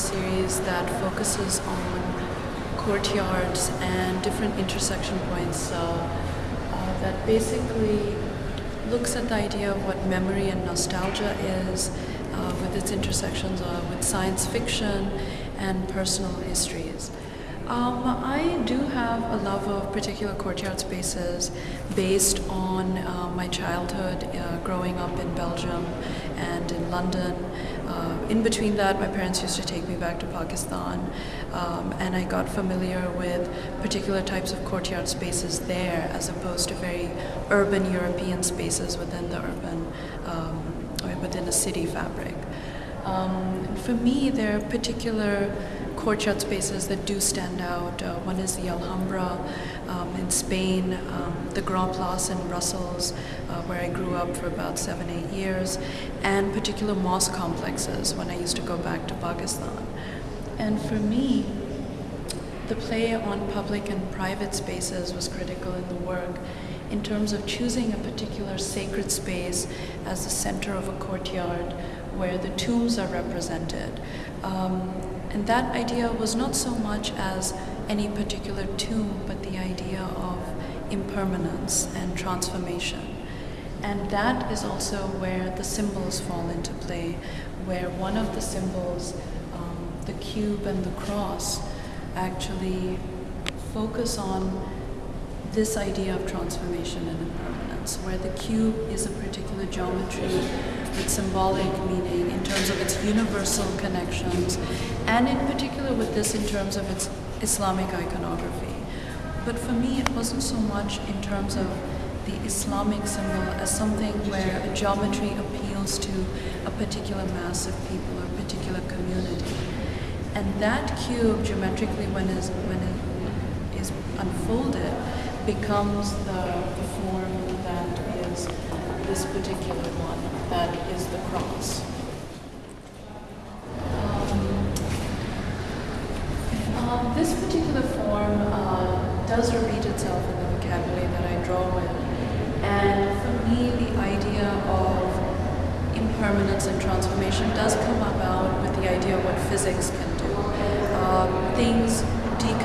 series that focuses on courtyards and different intersection points uh, uh, that basically looks at the idea of what memory and nostalgia is uh, with its intersections uh, with science fiction and personal histories. Um, I do have a love of particular courtyard spaces based on uh, my childhood uh, growing up in Belgium and in London. Uh, in between that, my parents used to take me back to Pakistan, um, and I got familiar with particular types of courtyard spaces there as opposed to very urban European spaces within the urban, um, within the city fabric. Um, for me, there are particular courtyard spaces that do stand out. Uh, one is the Alhambra um, in Spain, um, the Grand Place in Brussels, uh, where I grew up for about seven, eight years, and particular mosque complexes when I used to go back to Pakistan. And for me, the play on public and private spaces was critical in the work in terms of choosing a particular sacred space as the center of a courtyard where the tombs are represented. Um, and that idea was not so much as any particular tomb, but the idea of impermanence and transformation. And that is also where the symbols fall into play, where one of the symbols, um, the cube and the cross, actually focus on this idea of transformation and impermanence, where the cube is a particular geometry with symbolic meaning in terms of its universal connections, and in particular with this in terms of its Islamic iconography. But for me, it wasn't so much in terms of the Islamic symbol as something where a geometry appeals to a particular mass of people or a particular community. And that cube, geometrically, when, is, when it is unfolded, becomes the, the form that is this particular one, that is the cross. Um, um, this particular form uh, does repeat itself in the vocabulary that I draw with. And for me, the idea of impermanence and transformation does come about with the idea of what physics can do. Um, things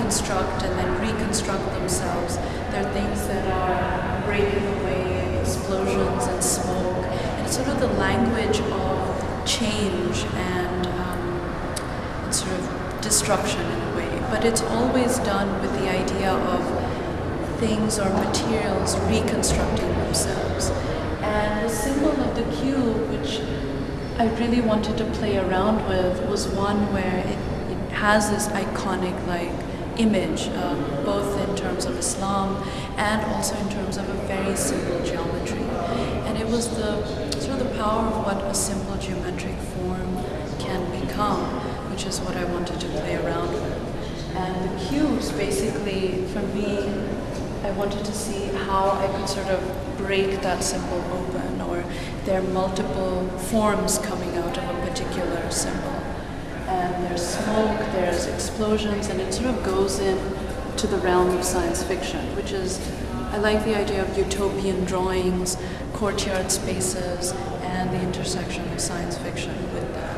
deconstruct and then reconstruct themselves. There are things that are breaking away, explosions and smoke. And it's sort of the language of change and, um, sort of destruction in a way. But it's always done with the idea of things or materials reconstructing themselves. And the symbol of the cube, which I really wanted to play around with, was one where it has this iconic like image, uh, both in terms of Islam and also in terms of a very simple geometry. And it was the sort of the power of what a simple geometric form can become, which is what I wanted to play around with. And the cubes, basically, for me, I wanted to see how I could sort of break that symbol open, or there are multiple forms coming out of a particular symbol and there's smoke, there's explosions, and it sort of goes in to the realm of science fiction, which is, I like the idea of utopian drawings, courtyard spaces, and the intersection of science fiction with that.